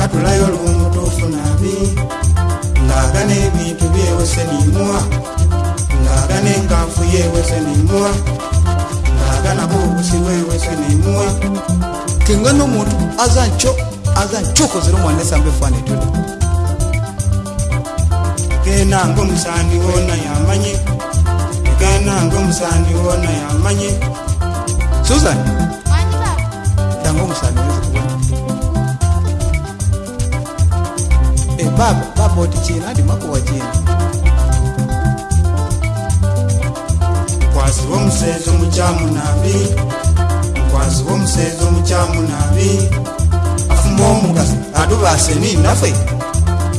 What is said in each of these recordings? katulayo olwomutuufu nabi ng'aga n'ebintu byewese nimwa ng'aga n'enkanfu yewese nimwa ng'aga nabo obusi bwewese nimwa kenga n'omuntu aza nco aza ncokozera omwana esamba efaana etyo kenanga omusandi woona yamanye kenanga omusandi woona yamanye susan ndanga omusandi wezikubona ebaba eh, bamoti cina andimakuwa cina mkwazi womsezo mucamu nabi mkwazi womsezo mucamu nabi afumo omukazi atubaseni nafe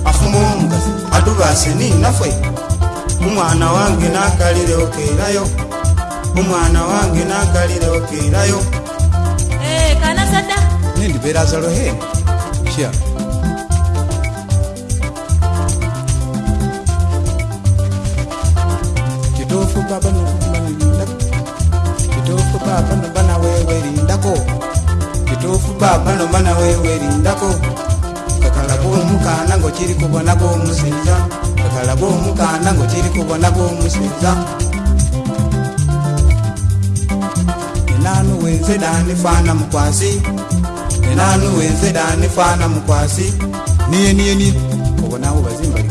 afumo omukazi atubaseni nafe umwana wange nakalile okerayo umwana wange nakalile okerayo hey, eh, kanasada nindiberazalo he sha yeah. kitufu baba nombana wewerindako kakalaba omukana ngo kiri kubona gomusiza kakalaba omukana ngo kiri kubona gomusiza enanuwenze dani fana mukwasi enanuwenze dani fana mukwasi niyeniyeni obonawo bazimbali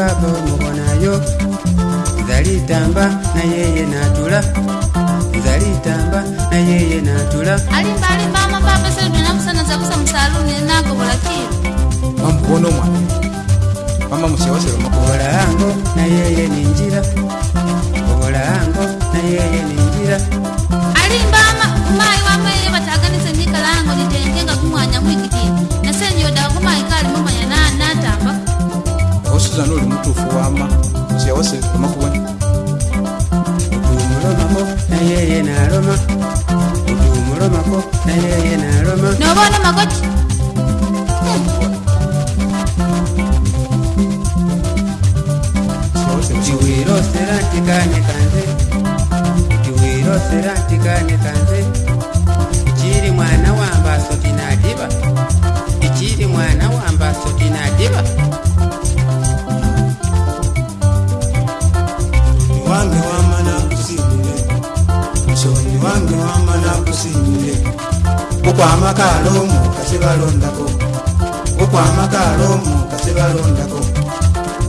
mbaga omubonayo nzali tamba nayeye natula nzali tamba nayeye natula mamamusewaseromakobola ango nayeye ninjira kobola ango vona makoti Tu vuelo será ticane cante Tu vuelo será ticane cante tebalondako okwamakaala omwo nga tebalondako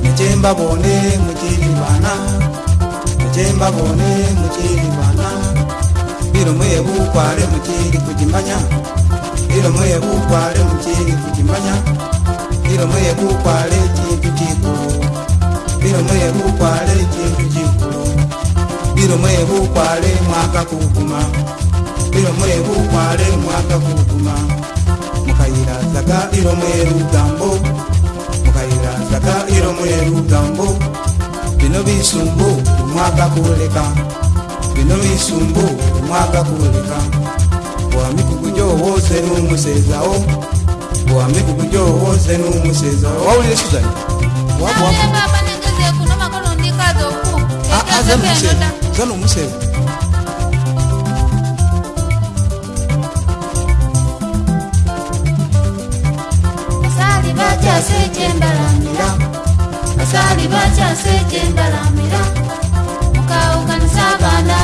nekyembabone mukiribana ekyembabone mukiribana bilomo yebukwale mukiri kugimanya bilomo yebukwale mukiri kugimanya bilomo yebukwale ekintu kikulu bilomo yebukwale ekintu kikulu bilomo yebukwale mwaka kuguma bilomo yebukwale mwaka kuguma zaka iromweru gambo mukayira zaka iromweru gambo bino bisumbu umwaka kuleka bino bisumbu umwaka kuleka bwamikugu gyowose n'umusezawo bwamikugu gyowose n'umusezawo wawulire suzani wabwaba zanomuseza bakyasa ekyembalamira basaali bakyasa ekyembalamira mukaawukanisa abaana